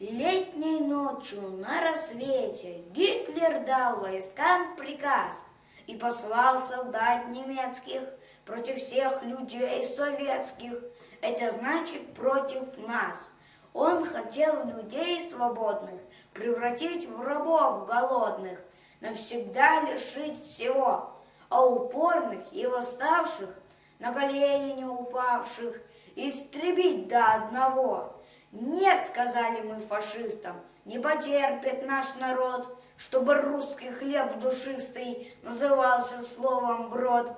Летней ночью на рассвете Гитлер дал войскам приказ И послал солдат немецких против всех людей советских, это значит против нас. Он хотел людей свободных превратить в рабов голодных, навсегда лишить всего, а упорных и восставших, на колени не упавших, истребить до одного. Нет, сказали мы фашистам, не потерпит наш народ, чтобы русский хлеб душистый назывался словом брод.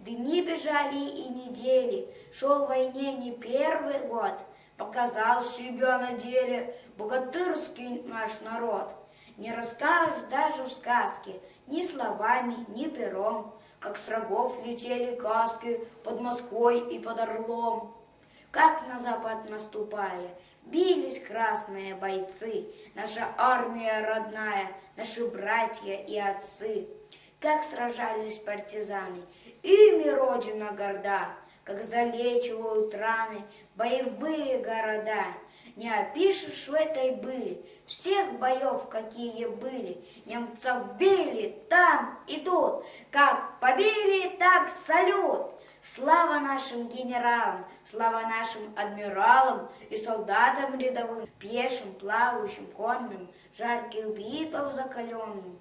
Дни бежали и недели, шел в войне не первый год, показал себя на деле богатырский наш народ. Не расскажешь даже в сказке, ни словами, ни пером, как с рогов летели каски под Москвой и под Орлом. Как на запад наступая, бились красные бойцы, наша армия родная, наши братья и отцы. Как сражались партизаны, ими Родина горда, как залечивают раны боевые города. Не опишешь в этой были всех боев, какие были. Немцев били там и тут, как побили, так салют. Слава нашим генералам, слава нашим адмиралам и солдатам рядовым, пешим, плавающим, конным, жарких битв закаленным.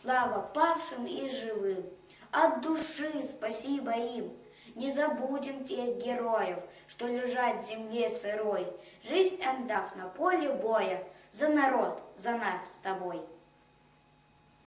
Слава павшим и живым, от души спасибо им. Не забудем тех героев, что лежат в земле сырой, Жизнь отдав на поле боя, за народ, за нас с тобой.